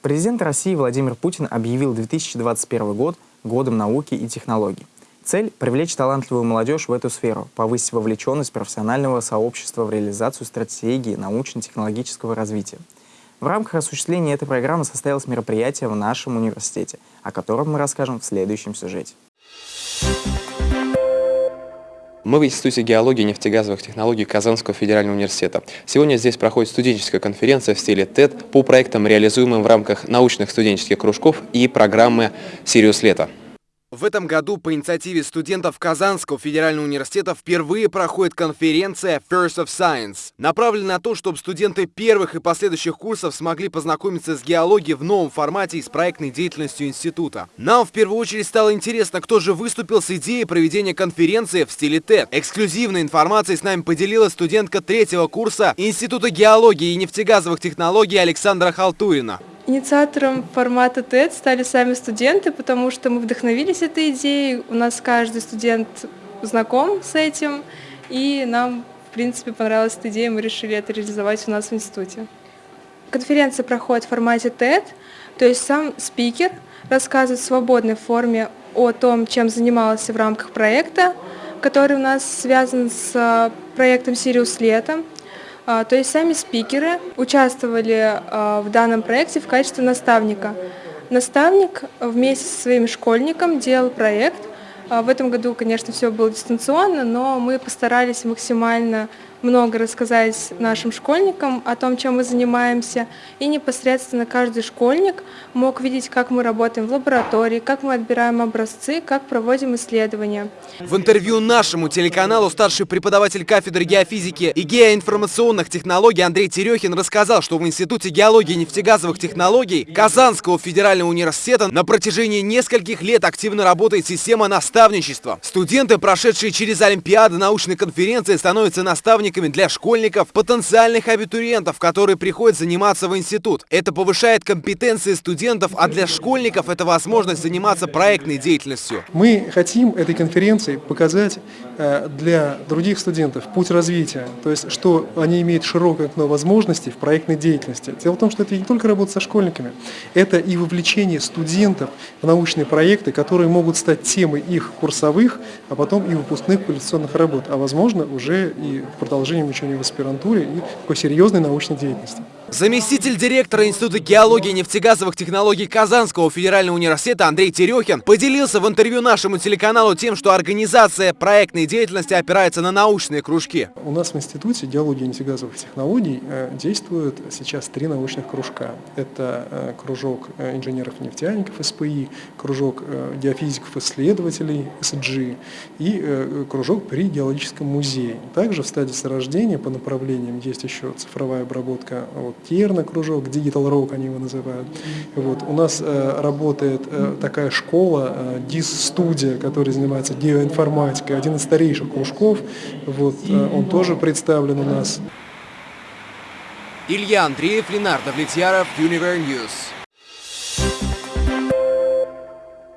Президент России Владимир Путин объявил 2021 год годом науки и технологий. Цель – привлечь талантливую молодежь в эту сферу, повысить вовлеченность профессионального сообщества в реализацию стратегии научно-технологического развития. В рамках осуществления этой программы состоялось мероприятие в нашем университете, о котором мы расскажем в следующем сюжете. Мы в Институте геологии и нефтегазовых технологий Казанского федерального университета. Сегодня здесь проходит студенческая конференция в стиле TED по проектам, реализуемым в рамках научных студенческих кружков и программы «Сириус Лето». В этом году по инициативе студентов Казанского федерального университета впервые проходит конференция First of Science. Направлена на то, чтобы студенты первых и последующих курсов смогли познакомиться с геологией в новом формате и с проектной деятельностью института. Нам в первую очередь стало интересно, кто же выступил с идеей проведения конференции в стиле TED. Эксклюзивной информацией с нами поделилась студентка третьего курса Института геологии и нефтегазовых технологий Александра Халтурина. Инициатором формата TED стали сами студенты, потому что мы вдохновились этой идеей. У нас каждый студент знаком с этим, и нам, в принципе, понравилась эта идея, мы решили это реализовать у нас в институте. Конференция проходит в формате TED, то есть сам спикер рассказывает в свободной форме о том, чем занимался в рамках проекта, который у нас связан с проектом «Сириус Лето», а, то есть сами спикеры участвовали а, в данном проекте в качестве наставника. Наставник вместе со своим школьником делал проект. А, в этом году, конечно, все было дистанционно, но мы постарались максимально много рассказать нашим школьникам о том, чем мы занимаемся, и непосредственно каждый школьник мог видеть, как мы работаем в лаборатории, как мы отбираем образцы, как проводим исследования. В интервью нашему телеканалу старший преподаватель кафедры геофизики и геоинформационных технологий Андрей Терехин рассказал, что в Институте геологии и нефтегазовых технологий Казанского федерального университета на протяжении нескольких лет активно работает система наставничества. Студенты, прошедшие через Олимпиады научной конференции, становятся наставниками наставниками для школьников, потенциальных абитуриентов, которые приходят заниматься в институт. Это повышает компетенции студентов, а для школьников это возможность заниматься проектной деятельностью. Мы хотим этой конференции показать э, для других студентов путь развития, то есть что они имеют широкое окно возможностей в проектной деятельности. Дело в том, что это не только работа со школьниками, это и вовлечение студентов в научные проекты, которые могут стать темой их курсовых, а потом и выпускных квалификационных работ, а возможно уже и в продолжении продолжением обучения в аспирантуре и такой серьезной научной деятельности. Заместитель директора Института геологии и нефтегазовых технологий Казанского федерального университета Андрей Терехин поделился в интервью нашему телеканалу тем, что организация проектной деятельности опирается на научные кружки. У нас в Институте геологии и нефтегазовых технологий э, действуют сейчас три научных кружка. Это э, кружок э, инженеров-нефтяников СПИ, кружок геофизиков-исследователей СГ и кружок при геологическом музее. Также в стадии сорождения по направлениям есть еще цифровая обработка вот, Терна кружок, Digital Rock они его называют. Вот. У нас э, работает э, такая школа, э, DIS-студия, которая занимается геоинформатикой, один из старейших кружков, вот, э, он тоже представлен у нас. Илья Андреев, Ленардо Влетьяров, Univer News.